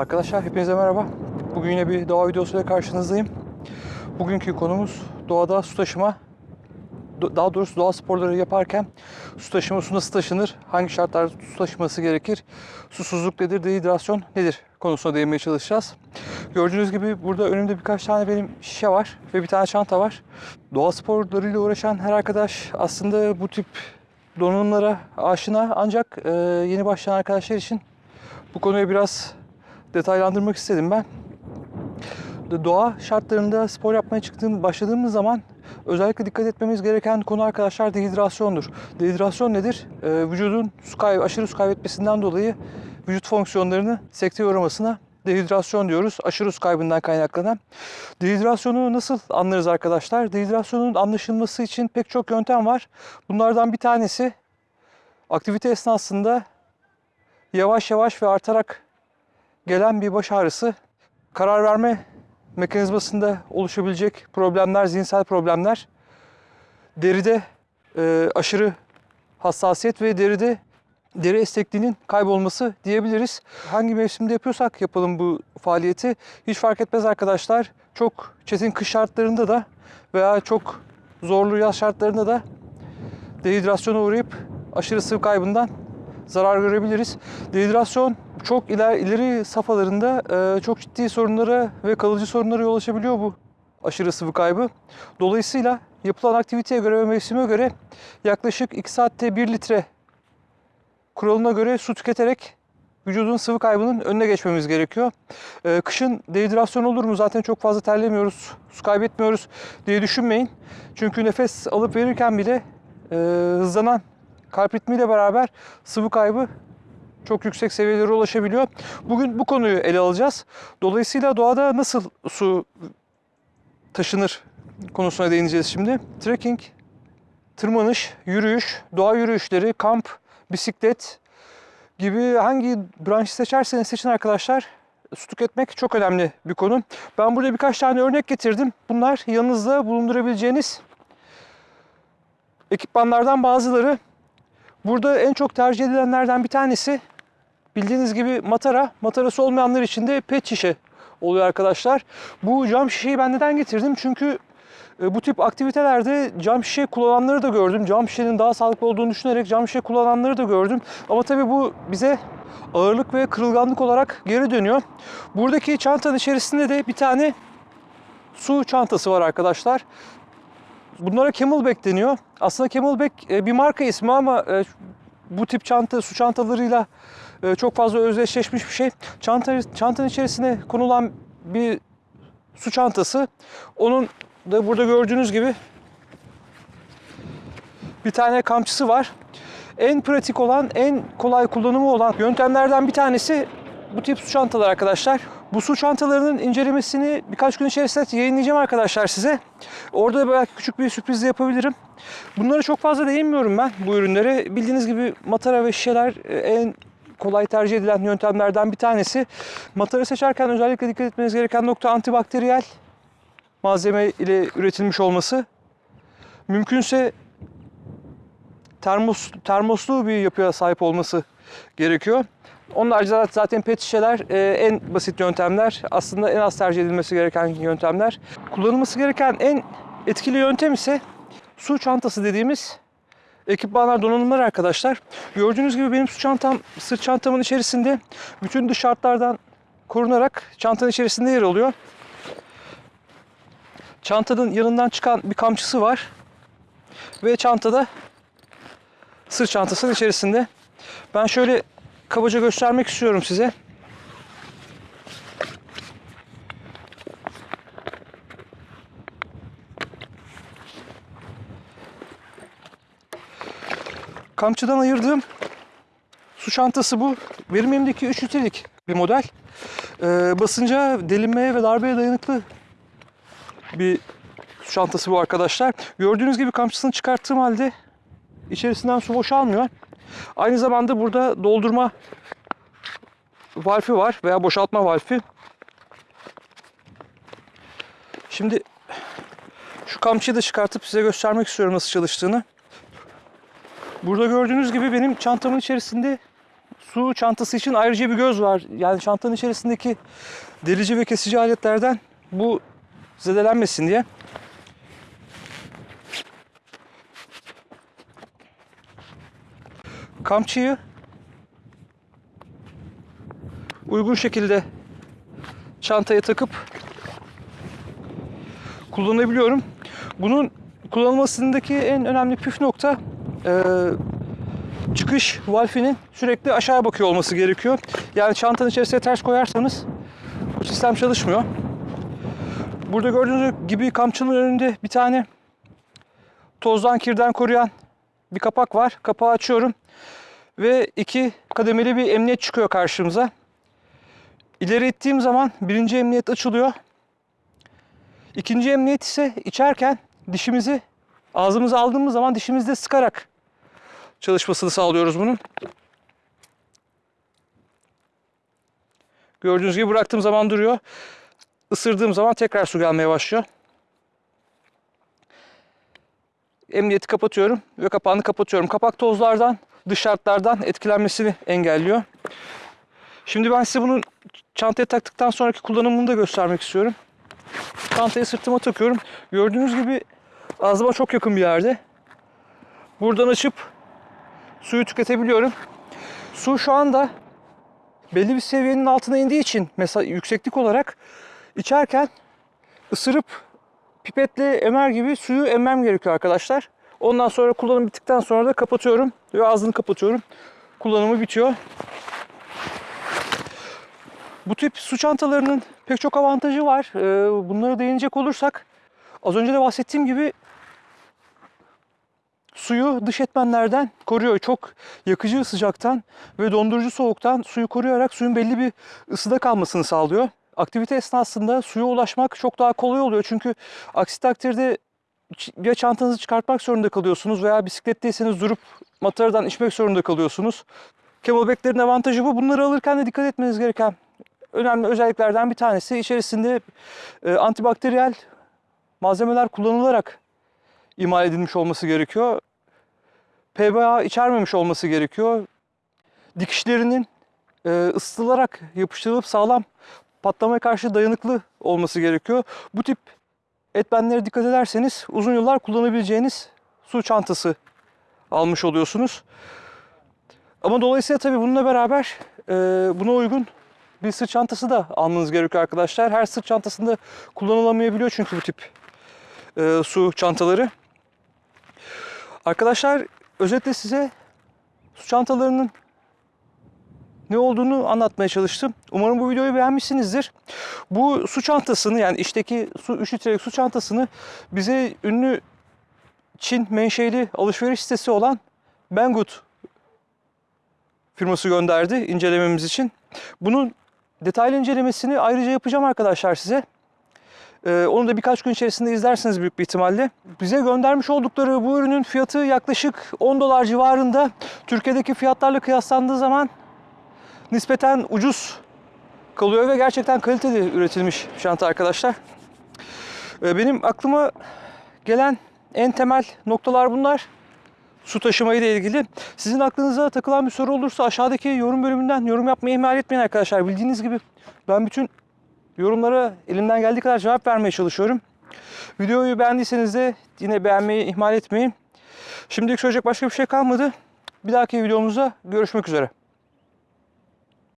Arkadaşlar hepinize merhaba. Bugün yine bir doğa videosuyla karşınızdayım. Bugünkü konumuz doğada su taşıma. Daha doğrusu doğa sporları yaparken su taşıma su nasıl taşınır? Hangi şartlarda su taşıması gerekir? Susuzluk nedir? Dehidrasyon nedir? Konusuna değinmeye çalışacağız. Gördüğünüz gibi burada önümde birkaç tane benim şişe var ve bir tane çanta var. Doğa sporlarıyla uğraşan her arkadaş aslında bu tip donanımlara aşina ancak yeni başlayan arkadaşlar için bu konuyu biraz detaylandırmak istedim ben. Doğa şartlarında spor yapmaya çıktığım, başladığımız zaman özellikle dikkat etmemiz gereken konu arkadaşlar dehidrasyondur. Dehidrasyon nedir? Ee, vücudun su kaybı, aşırı su kaybetmesinden dolayı vücut fonksiyonlarını sekteye uğramasına dehidrasyon diyoruz. Aşırı su kaybından kaynaklanan. Dehidrasyonu nasıl anlarız arkadaşlar? Dehidrasyonun anlaşılması için pek çok yöntem var. Bunlardan bir tanesi aktivite esnasında yavaş yavaş ve artarak gelen bir baş ağrısı, karar verme mekanizmasında oluşabilecek problemler, zihinsel problemler, deride e, aşırı hassasiyet ve deride deri esnekliğinin kaybolması diyebiliriz. Hangi mevsimde yapıyorsak yapalım bu faaliyeti hiç fark etmez arkadaşlar. Çok çetin kış şartlarında da veya çok zorlu yaz şartlarında da dehidrasyona uğrayıp aşırı sıvı kaybından zarar görebiliriz. Dehidrasyon çok iler, ileri safhalarında e, çok ciddi sorunlara ve kalıcı sorunlara yol açabiliyor bu aşırı sıvı kaybı. Dolayısıyla yapılan aktiviteye göre ve mevsime göre yaklaşık 2 saatte 1 litre kuralına göre su tüketerek vücudun sıvı kaybının önüne geçmemiz gerekiyor. E, kışın dehidrasyon olur mu? Zaten çok fazla terlemiyoruz, su kaybetmiyoruz diye düşünmeyin. Çünkü nefes alıp verirken bile e, hızlanan kalp ritmiyle beraber sıvı kaybı çok yüksek seviyelere ulaşabiliyor. Bugün bu konuyu ele alacağız. Dolayısıyla doğada nasıl su taşınır konusuna değineceğiz şimdi. Trekking, tırmanış, yürüyüş, doğa yürüyüşleri, kamp, bisiklet gibi hangi branşı seçerseniz seçin arkadaşlar su tüketmek çok önemli bir konu. Ben burada birkaç tane örnek getirdim. Bunlar yanınızda bulundurabileceğiniz ekipmanlardan bazıları. Burada en çok tercih edilenlerden bir tanesi bildiğiniz gibi matara. Matarası olmayanlar için de pet şişe oluyor arkadaşlar. Bu cam şişeyi ben neden getirdim? Çünkü e, bu tip aktivitelerde cam şişe kullananları da gördüm. Cam şişenin daha sağlıklı olduğunu düşünerek cam şişe kullananları da gördüm. Ama tabii bu bize ağırlık ve kırılganlık olarak geri dönüyor. Buradaki çantanın içerisinde de bir tane su çantası var arkadaşlar. Bunlara Camelback deniyor. Aslında Camelback e, bir marka ismi ama e, bu tip çanta, su çantalarıyla e, çok fazla özdeşleşmiş bir şey. Çanta, çantanın içerisine konulan bir su çantası. Onun da burada gördüğünüz gibi bir tane kamçısı var. En pratik olan, en kolay kullanımı olan yöntemlerden bir tanesi bu tip su çantaları arkadaşlar. Bu su çantalarının incelemesini birkaç gün içerisinde yayınlayacağım arkadaşlar size. Orada belki küçük bir sürpriz de yapabilirim. Bunlara çok fazla değinmiyorum ben bu ürünlere. Bildiğiniz gibi matara ve şişeler e, en kolay tercih edilen yöntemlerden bir tanesi. Matara seçerken özellikle dikkat etmeniz gereken nokta antibakteriyel malzeme ile üretilmiş olması. Mümkünse termos, termoslu bir yapıya sahip olması gerekiyor. Onun haricinde zaten pet şişeler e, en basit yöntemler. Aslında en az tercih edilmesi gereken yöntemler. Kullanılması gereken en etkili yöntem ise su çantası dediğimiz ekipmanlar, donanımlar arkadaşlar. Gördüğünüz gibi benim su çantam, sırt çantamın içerisinde bütün dış şartlardan korunarak çantanın içerisinde yer alıyor. Çantanın yanından çıkan bir kamçısı var. Ve çantada sırt çantasının içerisinde. Ben şöyle kabaca göstermek istiyorum size. Kamçıdan ayırdığım su çantası bu. Benim elimdeki 3 litrelik bir model. Ee, basınca delinmeye ve darbeye dayanıklı bir su çantası bu arkadaşlar. Gördüğünüz gibi kamçısını çıkarttığım halde içerisinden su boşalmıyor. Aynı zamanda burada doldurma valfi var veya boşaltma valfi. Şimdi şu kamçıyı da çıkartıp size göstermek istiyorum nasıl çalıştığını. Burada gördüğünüz gibi benim çantamın içerisinde su çantası için ayrıca bir göz var. Yani çantanın içerisindeki delici ve kesici aletlerden bu zedelenmesin diye. Kamçıyı uygun şekilde çantaya takıp kullanabiliyorum. Bunun kullanılmasındaki en önemli püf nokta e, çıkış valfinin sürekli aşağıya bakıyor olması gerekiyor. Yani çantanın içerisine ters koyarsanız bu sistem çalışmıyor. Burada gördüğünüz gibi kamçının önünde bir tane tozdan kirden koruyan bir kapak var. Kapağı açıyorum ve iki kademeli bir emniyet çıkıyor karşımıza. İleri ittiğim zaman birinci emniyet açılıyor. İkinci emniyet ise içerken dişimizi ağzımıza aldığımız zaman dişimizde sıkarak çalışmasını sağlıyoruz bunun. Gördüğünüz gibi bıraktığım zaman duruyor. Isırdığım zaman tekrar su gelmeye başlıyor. Emniyeti kapatıyorum ve kapağını kapatıyorum. Kapak tozlardan, dış şartlardan etkilenmesini engelliyor. Şimdi ben size bunun çantaya taktıktan sonraki kullanımını da göstermek istiyorum. Çantayı sırtıma takıyorum. Gördüğünüz gibi ağzıma çok yakın bir yerde. Buradan açıp suyu tüketebiliyorum. Su şu anda belli bir seviyenin altına indiği için mesela yükseklik olarak içerken ısırıp pipetle emer gibi suyu emmem gerekiyor arkadaşlar. Ondan sonra kullanım bittikten sonra da kapatıyorum ve ağzını kapatıyorum. Kullanımı bitiyor. Bu tip su çantalarının pek çok avantajı var. Ee, Bunlara değinecek olursak az önce de bahsettiğim gibi suyu dış etmenlerden koruyor. Çok yakıcı sıcaktan ve dondurucu soğuktan suyu koruyarak suyun belli bir ısıda kalmasını sağlıyor. Aktivite esnasında suya ulaşmak çok daha kolay oluyor. Çünkü aksi takdirde ya çantanızı çıkartmak zorunda kalıyorsunuz veya bisikletteyseniz durup mataradan içmek zorunda kalıyorsunuz. Camelback'lerin avantajı bu. Bunları alırken de dikkat etmeniz gereken önemli özelliklerden bir tanesi içerisinde e, antibakteriyel malzemeler kullanılarak imal edilmiş olması gerekiyor. PBA içermemiş olması gerekiyor. Dikişlerinin e, ısıtılarak yapıştırılıp sağlam patlamaya karşı dayanıklı olması gerekiyor. Bu tip etmenlere dikkat ederseniz uzun yıllar kullanabileceğiniz su çantası almış oluyorsunuz. Ama dolayısıyla tabii bununla beraber e, buna uygun bir sırt çantası da almanız gerekiyor arkadaşlar. Her sırt çantasında kullanılamayabiliyor çünkü bu tip e, su çantaları. Arkadaşlar özetle size su çantalarının ne olduğunu anlatmaya çalıştım. Umarım bu videoyu beğenmişsinizdir. Bu su çantasını yani içteki su 3 litrelik su çantasını bize ünlü Çin menşeli alışveriş sitesi olan Banggood firması gönderdi incelememiz için. Bunun detaylı incelemesini ayrıca yapacağım arkadaşlar size. Ee, onu da birkaç gün içerisinde izlersiniz büyük bir ihtimalle. Bize göndermiş oldukları bu ürünün fiyatı yaklaşık 10 dolar civarında. Türkiye'deki fiyatlarla kıyaslandığı zaman nispeten ucuz kalıyor ve gerçekten kaliteli üretilmiş bir çanta arkadaşlar. Ee, benim aklıma gelen en temel noktalar bunlar. Su taşımayı ile ilgili. Sizin aklınıza takılan bir soru olursa aşağıdaki yorum bölümünden yorum yapmayı ihmal etmeyin arkadaşlar. Bildiğiniz gibi ben bütün yorumlara elimden geldiği kadar cevap vermeye çalışıyorum. Videoyu beğendiyseniz de yine beğenmeyi ihmal etmeyin. Şimdilik söyleyecek başka bir şey kalmadı. Bir dahaki videomuzda görüşmek üzere.